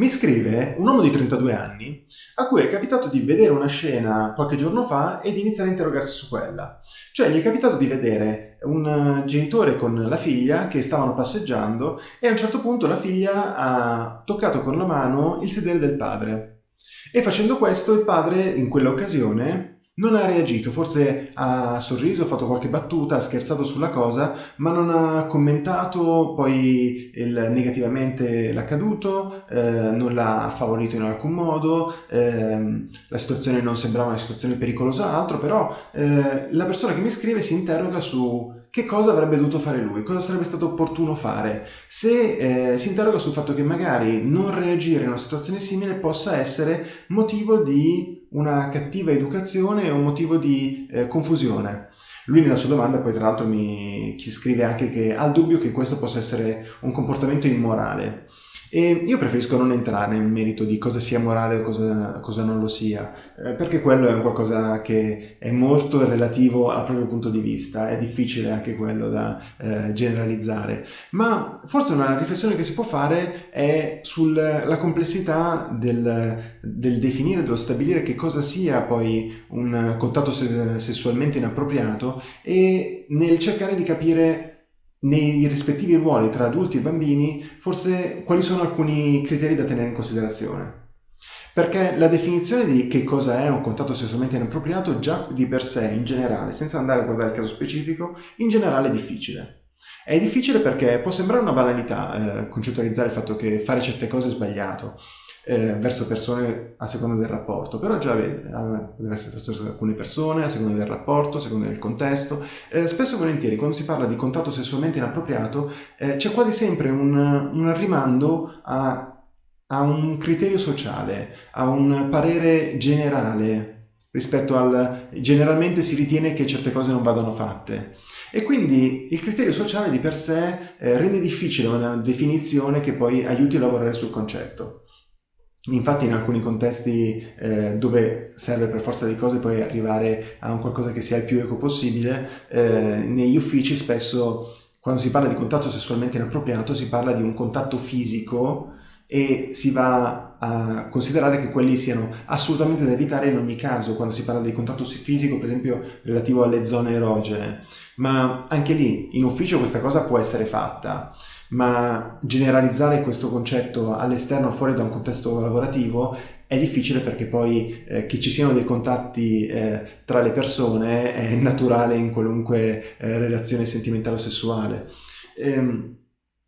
Mi scrive un uomo di 32 anni a cui è capitato di vedere una scena qualche giorno fa e di iniziare a interrogarsi su quella. Cioè gli è capitato di vedere un genitore con la figlia che stavano passeggiando e a un certo punto la figlia ha toccato con la mano il sedere del padre. E facendo questo il padre in quell'occasione non ha reagito, forse ha sorriso, ha fatto qualche battuta, ha scherzato sulla cosa, ma non ha commentato poi il, negativamente l'accaduto, eh, non l'ha favorito in alcun modo, eh, la situazione non sembrava una situazione pericolosa altro, però eh, la persona che mi scrive si interroga su che cosa avrebbe dovuto fare lui, cosa sarebbe stato opportuno fare, se eh, si interroga sul fatto che magari non reagire in una situazione simile possa essere motivo di una cattiva educazione o motivo di eh, confusione. Lui nella sua domanda poi tra l'altro mi scrive anche che ha il dubbio che questo possa essere un comportamento immorale. E io preferisco non entrare nel merito di cosa sia morale o cosa, cosa non lo sia, eh, perché quello è un qualcosa che è molto relativo al proprio punto di vista, è difficile anche quello da eh, generalizzare. Ma forse una riflessione che si può fare è sulla complessità del, del, definire, dello stabilire che cosa sia poi un contatto sessualmente inappropriato e nel cercare di capire nei rispettivi ruoli tra adulti e bambini, forse quali sono alcuni criteri da tenere in considerazione. Perché la definizione di che cosa è un contatto sessualmente inappropriato già di per sé, in generale, senza andare a guardare il caso specifico, in generale è difficile. È difficile perché può sembrare una banalità eh, concettualizzare il fatto che fare certe cose è sbagliato, eh, verso persone a seconda del rapporto, però già vede, deve essere verso alcune persone, a seconda del rapporto, a seconda del contesto. Eh, spesso e volentieri quando si parla di contatto sessualmente inappropriato eh, c'è quasi sempre un, un rimando a, a un criterio sociale, a un parere generale rispetto al generalmente si ritiene che certe cose non vadano fatte. E quindi il criterio sociale di per sé eh, rende difficile una definizione che poi aiuti a lavorare sul concetto. Infatti in alcuni contesti eh, dove serve per forza di cose poi arrivare a un qualcosa che sia il più eco possibile, eh, negli uffici spesso quando si parla di contatto sessualmente inappropriato si parla di un contatto fisico e si va a considerare che quelli siano assolutamente da evitare in ogni caso quando si parla di contatto fisico per esempio relativo alle zone erogene. Ma anche lì in ufficio questa cosa può essere fatta ma generalizzare questo concetto all'esterno fuori da un contesto lavorativo è difficile perché poi eh, che ci siano dei contatti eh, tra le persone è naturale in qualunque eh, relazione sentimentale o sessuale. Ehm,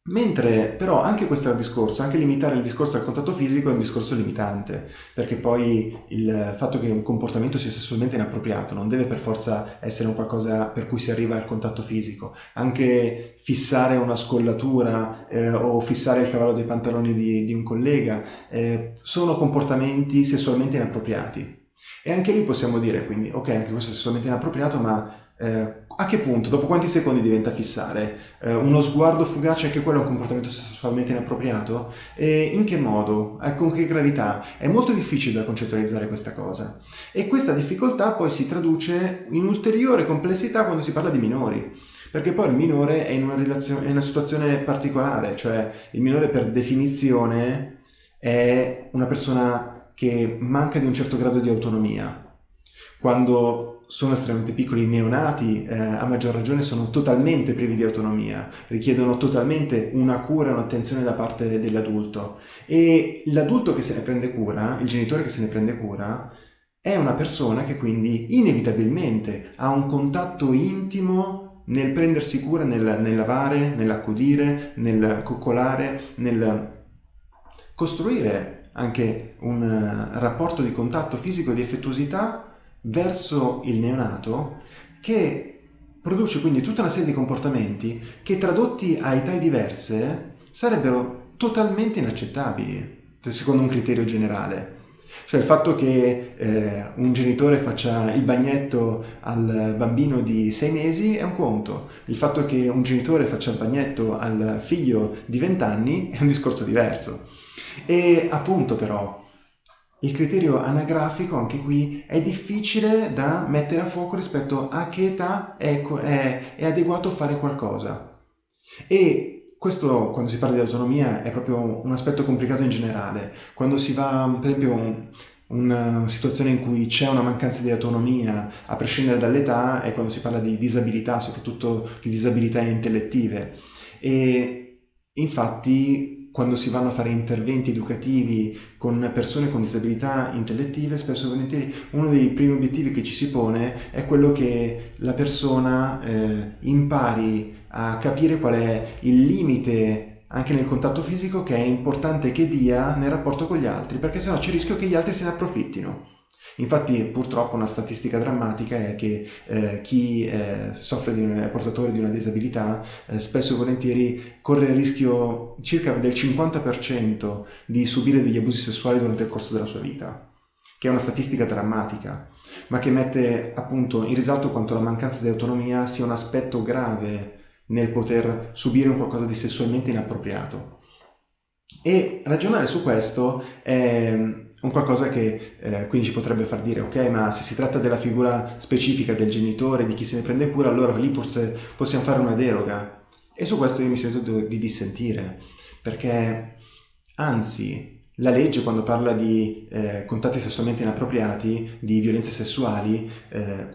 Mentre però anche questo discorso, anche limitare il discorso al contatto fisico è un discorso limitante, perché poi il fatto che un comportamento sia sessualmente inappropriato non deve per forza essere un qualcosa per cui si arriva al contatto fisico. Anche fissare una scollatura eh, o fissare il cavallo dei pantaloni di, di un collega eh, sono comportamenti sessualmente inappropriati. E anche lì possiamo dire quindi, ok, anche questo è sessualmente inappropriato, ma eh, a che punto, dopo quanti secondi diventa fissare? Eh, uno sguardo fugace, anche quello è un comportamento sessualmente inappropriato? E in che modo? Eh, con che gravità? È molto difficile da concettualizzare questa cosa. E questa difficoltà poi si traduce in ulteriore complessità quando si parla di minori. Perché poi il minore è in una, relazione, in una situazione particolare, cioè il minore per definizione è una persona che manca di un certo grado di autonomia. Quando sono estremamente piccoli, neonati eh, a maggior ragione sono totalmente privi di autonomia, richiedono totalmente una cura un'attenzione da parte dell'adulto. E l'adulto che se ne prende cura, il genitore che se ne prende cura, è una persona che quindi inevitabilmente ha un contatto intimo nel prendersi cura, nel, nel lavare, nell'accudire, nel coccolare, nel costruire anche un uh, rapporto di contatto fisico e di affettuosità verso il neonato che produce quindi tutta una serie di comportamenti che tradotti a età diverse sarebbero totalmente inaccettabili secondo un criterio generale. Cioè il fatto che eh, un genitore faccia il bagnetto al bambino di sei mesi è un conto, il fatto che un genitore faccia il bagnetto al figlio di vent'anni è un discorso diverso. E appunto però il criterio anagrafico anche qui è difficile da mettere a fuoco rispetto a che età è, è, è adeguato fare qualcosa. E questo quando si parla di autonomia è proprio un aspetto complicato in generale. Quando si va, per esempio, una situazione in cui c'è una mancanza di autonomia, a prescindere dall'età, è quando si parla di disabilità, soprattutto di disabilità intellettive. E infatti quando si vanno a fare interventi educativi con persone con disabilità intellettive, spesso e volentieri uno dei primi obiettivi che ci si pone è quello che la persona eh, impari a capire qual è il limite anche nel contatto fisico che è importante che dia nel rapporto con gli altri, perché sennò c'è il rischio che gli altri se ne approfittino. Infatti purtroppo una statistica drammatica è che eh, chi eh, soffre di un, è portatore di una disabilità eh, spesso e volentieri corre il rischio circa del 50% di subire degli abusi sessuali durante il corso della sua vita, che è una statistica drammatica, ma che mette appunto in risalto quanto la mancanza di autonomia sia un aspetto grave nel poter subire un qualcosa di sessualmente inappropriato. E ragionare su questo è un qualcosa che eh, quindi ci potrebbe far dire ok ma se si tratta della figura specifica del genitore, di chi se ne prende cura, allora lì forse possiamo fare una deroga. E su questo io mi sento di dissentire, perché anzi la legge quando parla di eh, contatti sessualmente inappropriati, di violenze sessuali, eh,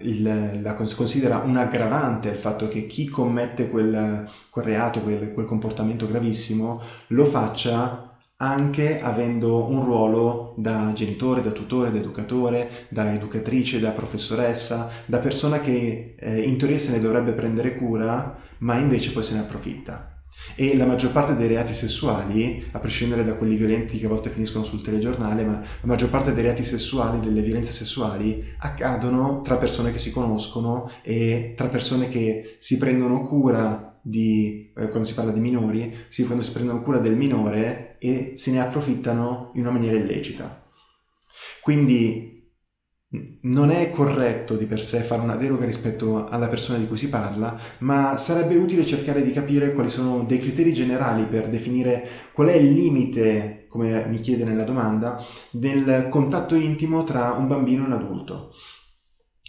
il, la, considera un aggravante il fatto che chi commette quel, quel reato, quel, quel comportamento gravissimo, lo faccia anche avendo un ruolo da genitore, da tutore, da educatore, da educatrice, da professoressa, da persona che eh, in teoria se ne dovrebbe prendere cura, ma invece poi se ne approfitta. E la maggior parte dei reati sessuali, a prescindere da quelli violenti che a volte finiscono sul telegiornale, ma la maggior parte dei reati sessuali, delle violenze sessuali, accadono tra persone che si conoscono e tra persone che si prendono cura di, eh, quando si parla di minori, si, quando si prendono cura del minore e se ne approfittano in una maniera illecita. Quindi non è corretto di per sé fare una deroga rispetto alla persona di cui si parla, ma sarebbe utile cercare di capire quali sono dei criteri generali per definire qual è il limite, come mi chiede nella domanda, del contatto intimo tra un bambino e un adulto.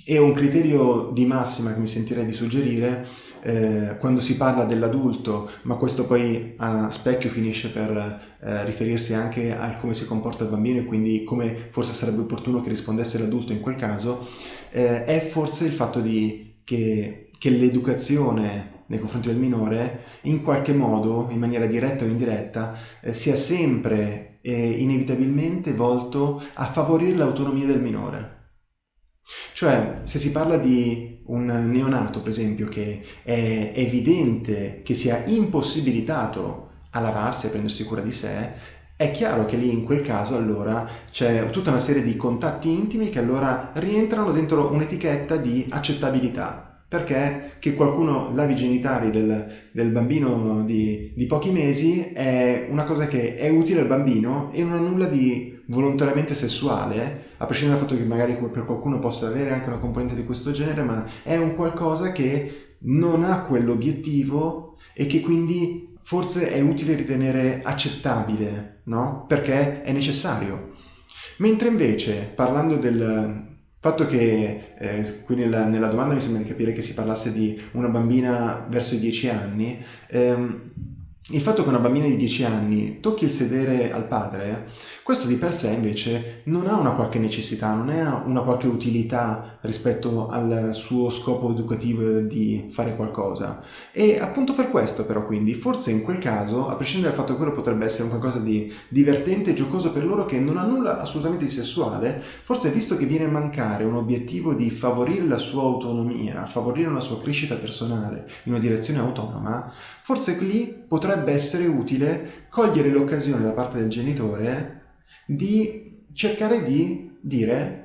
E un criterio di massima che mi sentirei di suggerire eh, quando si parla dell'adulto, ma questo poi a specchio finisce per eh, riferirsi anche a come si comporta il bambino e quindi come forse sarebbe opportuno che rispondesse l'adulto in quel caso, eh, è forse il fatto di, che, che l'educazione nei confronti del minore, in qualche modo, in maniera diretta o indiretta, eh, sia sempre e inevitabilmente volto a favorire l'autonomia del minore. Cioè, se si parla di un neonato, per esempio, che è evidente che sia impossibilitato a lavarsi, a prendersi cura di sé, è chiaro che lì in quel caso allora c'è tutta una serie di contatti intimi che allora rientrano dentro un'etichetta di accettabilità. Perché che qualcuno lavi i genitali del, del bambino di, di pochi mesi è una cosa che è utile al bambino e non ha nulla di volontariamente sessuale, a prescindere dal fatto che magari per qualcuno possa avere anche una componente di questo genere, ma è un qualcosa che non ha quell'obiettivo e che quindi forse è utile ritenere accettabile, no? Perché è necessario. Mentre invece, parlando del fatto che, eh, qui nella, nella, domanda mi sembra di capire che si parlasse di una bambina verso i 10 anni, ehm, il fatto che una bambina di 10 anni tocchi il sedere al padre, questo di per sé invece non ha una qualche necessità, non ha una qualche utilità rispetto al suo scopo educativo di fare qualcosa. E appunto per questo però quindi, forse in quel caso, a prescindere dal fatto che quello potrebbe essere qualcosa di divertente e giocoso per loro che non ha nulla assolutamente di sessuale, forse visto che viene a mancare un obiettivo di favorire la sua autonomia, favorire una sua crescita personale in una direzione autonoma, forse lì potrebbe essere utile cogliere l'occasione da parte del genitore di cercare di dire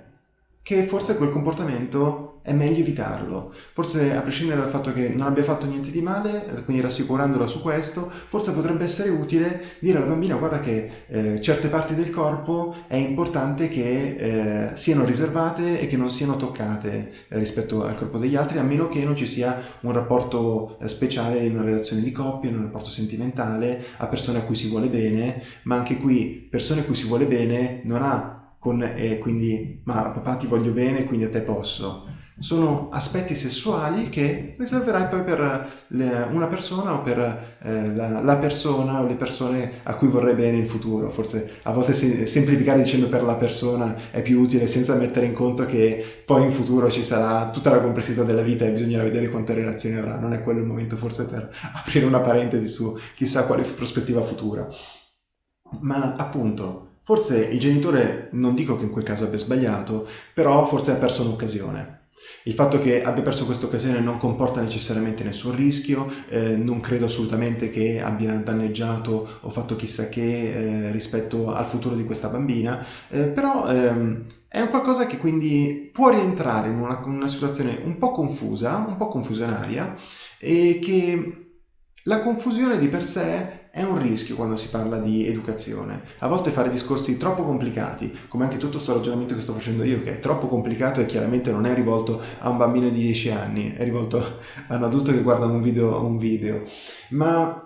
che forse quel comportamento è meglio evitarlo. Forse a prescindere dal fatto che non abbia fatto niente di male, quindi rassicurandola su questo, forse potrebbe essere utile dire alla bambina guarda che eh, certe parti del corpo è importante che eh, siano riservate e che non siano toccate eh, rispetto al corpo degli altri, a meno che non ci sia un rapporto eh, speciale in una relazione di coppia, in un rapporto sentimentale, a persone a cui si vuole bene, ma anche qui persone a cui si vuole bene non ha con, eh, quindi ma papà ti voglio bene quindi a te posso sono aspetti sessuali che riserverai poi per le, una persona o per eh, la, la, persona o le persone a cui vorrai bene in futuro. Forse a volte se, semplificare dicendo per la persona è più utile senza mettere in conto che poi in futuro ci sarà tutta la complessità della vita e bisognerà vedere quante relazioni avrà. Non è quello il momento forse per aprire una parentesi su chissà quale prospettiva futura. Ma appunto, forse il genitore, non dico che in quel caso abbia sbagliato, però forse ha perso un'occasione. Il fatto che abbia perso questa occasione non comporta necessariamente nessun rischio, eh, non credo assolutamente che abbia danneggiato o fatto chissà che eh, rispetto al futuro di questa bambina, eh, però ehm, è un qualcosa che quindi può rientrare in una, una situazione un po' confusa, un po' confusionaria e che la confusione di per sé è un rischio quando si parla di educazione. A volte fare discorsi troppo complicati, come anche tutto questo ragionamento che sto facendo io, che è troppo complicato e chiaramente non è rivolto a un bambino di 10 anni, è rivolto a un adulto che guarda un video, un video. ma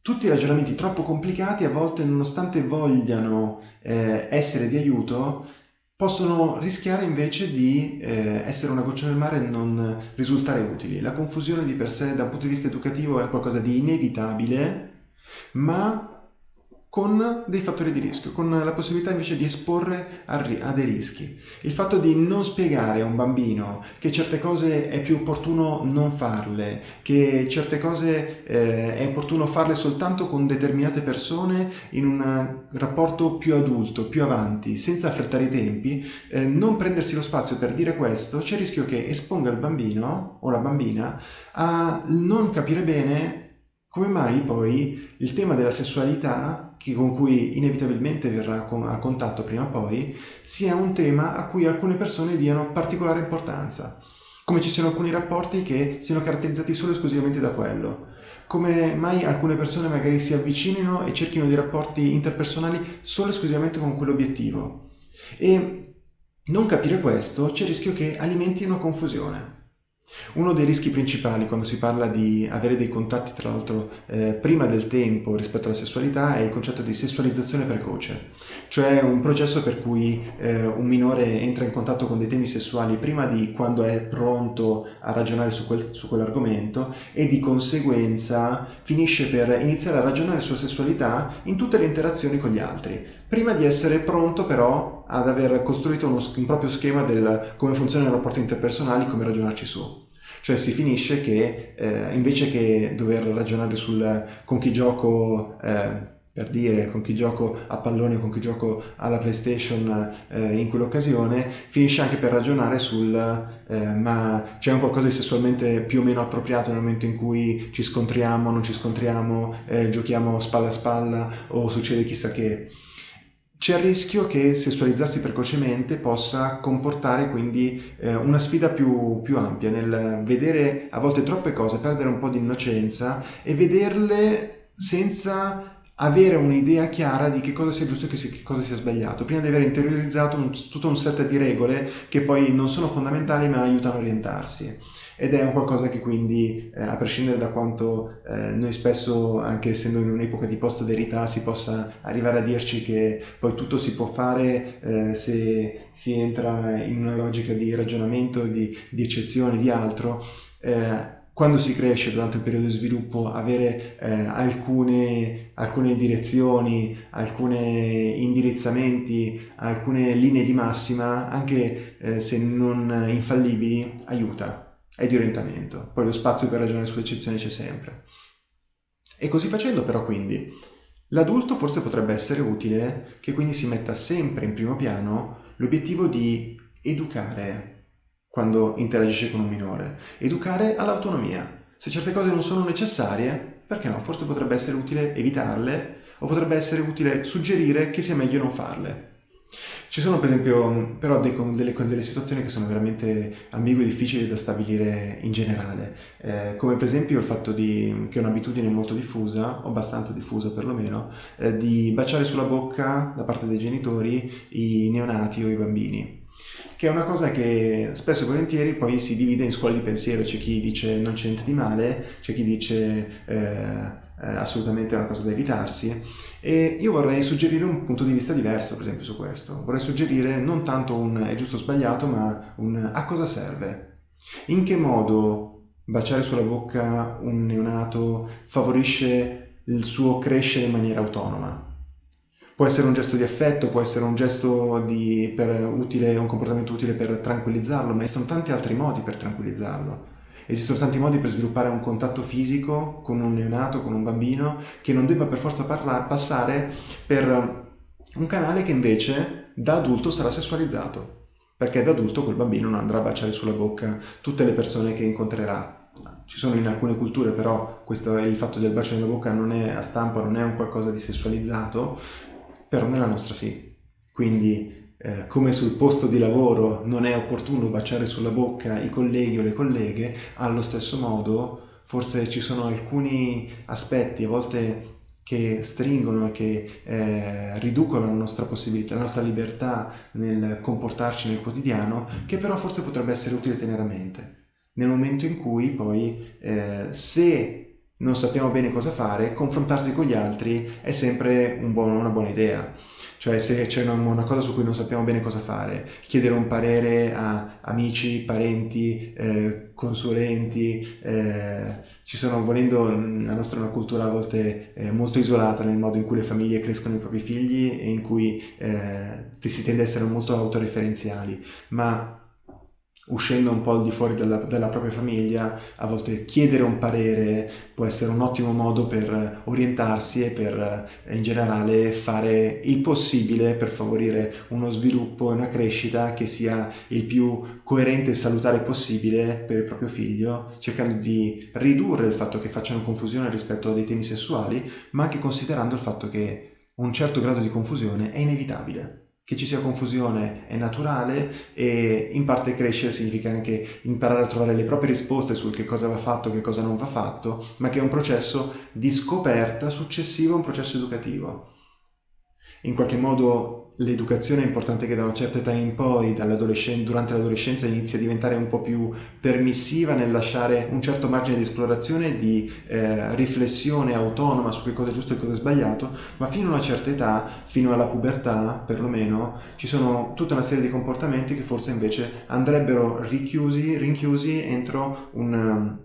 tutti i ragionamenti troppo complicati a volte nonostante vogliano eh, essere di aiuto possono rischiare invece di eh, essere una goccia nel mare e non risultare utili. La confusione di per sé da un punto di vista educativo è qualcosa di inevitabile ma con dei fattori di rischio, con la possibilità invece di esporre a, a, dei rischi. Il fatto di non spiegare a un bambino che certe cose è più opportuno non farle, che certe cose eh, è opportuno farle soltanto con determinate persone in un rapporto più adulto, più avanti, senza affrettare i tempi, eh, non prendersi lo spazio per dire questo, c'è il rischio che esponga il bambino o la bambina a non capire bene come mai poi il tema della sessualità, con cui inevitabilmente verrà a contatto prima o poi, sia un tema a cui alcune persone diano particolare importanza? Come ci siano alcuni rapporti che siano caratterizzati solo e esclusivamente da quello? Come mai alcune persone magari si avvicinino e cerchino dei rapporti interpersonali solo e esclusivamente con quell'obiettivo? E non capire questo c'è il rischio che alimenti una confusione. Uno dei rischi principali quando si parla di avere dei contatti, tra l'altro, eh, prima del tempo rispetto alla sessualità è il concetto di sessualizzazione precoce, cioè un processo per cui eh, un minore entra in contatto con dei temi sessuali prima di quando è pronto a ragionare su, quel, su quell'argomento e di conseguenza finisce per iniziare a ragionare sulla sessualità in tutte le interazioni con gli altri, prima di essere pronto però ad aver costruito uno, un proprio schema del come funzionano i rapporti interpersonali, come ragionarci su. Cioè si finisce che eh, invece che dover ragionare sul con chi gioco, eh, per dire, con chi gioco a pallone, con chi gioco alla PlayStation eh, in quell'occasione, finisce anche per ragionare sul eh, ma c'è un qualcosa di sessualmente più o meno appropriato nel momento in cui ci scontriamo, non ci scontriamo, eh, giochiamo spalla a spalla o succede chissà che. C'è il rischio che sessualizzarsi precocemente possa comportare quindi eh, una sfida più, più, ampia nel vedere a volte troppe cose, perdere un po' di innocenza e vederle senza avere un'idea chiara di che cosa sia giusto e che, cosa sia sbagliato, prima di aver interiorizzato un, tutto un set di regole che poi non sono fondamentali ma aiutano a orientarsi ed è un qualcosa che quindi, eh, a prescindere da quanto eh, noi spesso, anche essendo in un'epoca di post-verità, si possa arrivare a dirci che poi tutto si può fare eh, se si entra in una logica di ragionamento, di, di eccezione, di altro, eh, quando si cresce durante il periodo di sviluppo avere eh, alcune, alcune, direzioni, alcuni indirizzamenti, alcune linee di massima, anche eh, se non infallibili, aiuta è di orientamento, poi lo spazio per ragionare sulle eccezioni c'è sempre. E così facendo però quindi, l'adulto forse potrebbe essere utile che quindi si metta sempre in primo piano l'obiettivo di educare quando interagisce con un minore, educare all'autonomia. Se certe cose non sono necessarie, perché no, forse potrebbe essere utile evitarle o potrebbe essere utile suggerire che sia meglio non farle. Ci sono per esempio però dei, delle, delle, situazioni che sono veramente ambigue e difficili da stabilire in generale, eh, come per esempio il fatto di, che è un'abitudine molto diffusa, o abbastanza diffusa perlomeno, eh, di baciare sulla bocca da parte dei genitori i neonati o i bambini che è una cosa che spesso e volentieri poi si divide in scuole di pensiero, c'è chi dice non c'è niente di male, c'è chi dice eh, eh, assolutamente una cosa da evitarsi e io vorrei suggerire un punto di vista diverso per esempio su questo. Vorrei suggerire non tanto un è giusto o sbagliato ma un a cosa serve. In che modo baciare sulla bocca un neonato favorisce il suo crescere in maniera autonoma? Può essere un gesto di affetto, può essere un gesto di, per utile, un comportamento utile per tranquillizzarlo, ma esistono tanti altri modi per tranquillizzarlo. Esistono tanti modi per sviluppare un contatto fisico con un neonato, con un bambino, che non debba per forza parla- passare per un canale che invece da adulto sarà sessualizzato, perché da adulto quel bambino non andrà a baciare sulla bocca tutte le persone che incontrerà. Ci sono in alcune culture però questo, il fatto del bacio nella bocca non è a stampa, non è un qualcosa di sessualizzato, però nella nostra sì. Quindi eh, come sul posto di lavoro non è opportuno baciare sulla bocca i colleghi o le colleghe, allo stesso modo forse ci sono alcuni aspetti a volte che stringono e che eh, riducono la nostra possibilità, la nostra libertà nel comportarci nel quotidiano, che però forse potrebbe essere utile tenere a mente. Nel momento in cui poi, eh, se non sappiamo bene cosa fare, confrontarsi con gli altri è sempre un buon, una buona idea. Cioè se c'è una, una, cosa su cui non sappiamo bene cosa fare, chiedere un parere a amici, parenti, eh, consulenti, eh, ci sono, volendo, la nostra è una cultura a volte eh, molto isolata nel modo in cui le famiglie crescono i propri figli e in cui eh, si tende a essere molto autoreferenziali, ma uscendo un po' al di fuori dalla, dalla, propria famiglia, a volte chiedere un parere può essere un ottimo modo per orientarsi e per eh, in generale fare il possibile per favorire uno sviluppo e una crescita che sia il più coerente e salutare possibile per il proprio figlio, cercando di ridurre il fatto che facciano confusione rispetto a dei temi sessuali, ma anche considerando il fatto che un certo grado di confusione è inevitabile che ci sia confusione è naturale e in parte crescere significa anche imparare a trovare le proprie risposte sul che cosa va fatto, che cosa non va fatto, ma che è un processo di scoperta successivo a un processo educativo. In qualche modo l'educazione è importante che da una certa età in poi, durante l'adolescenza, inizi a diventare un po' più permissiva nel lasciare un certo margine di esplorazione di eh, riflessione autonoma su che cosa è giusto e cosa è sbagliato, ma fino a una certa età, fino alla pubertà perlomeno, ci sono tutta una serie di comportamenti che forse invece andrebbero richiusi, rinchiusi entro un,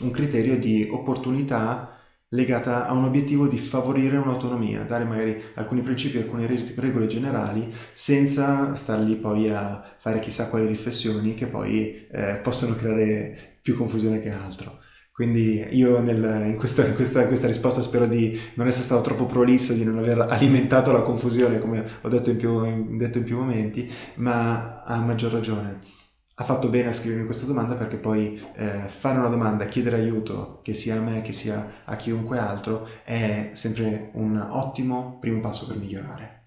un criterio di opportunità legata a un obiettivo di favorire un'autonomia, dare magari alcuni principi, alcune regole generali, senza star lì poi a fare chissà quali riflessioni che poi eh, possono creare più confusione che altro. Quindi io nel, in, questa, in, questa, in, questa, risposta spero di non essere stato troppo prolisso, di non aver alimentato la confusione, come ho detto in più, detto in più momenti, ma a maggior ragione ha fatto bene a scrivermi questa domanda perché poi eh, fare una domanda, chiedere aiuto, che sia a me, che sia a chiunque altro, è sempre un ottimo primo passo per migliorare.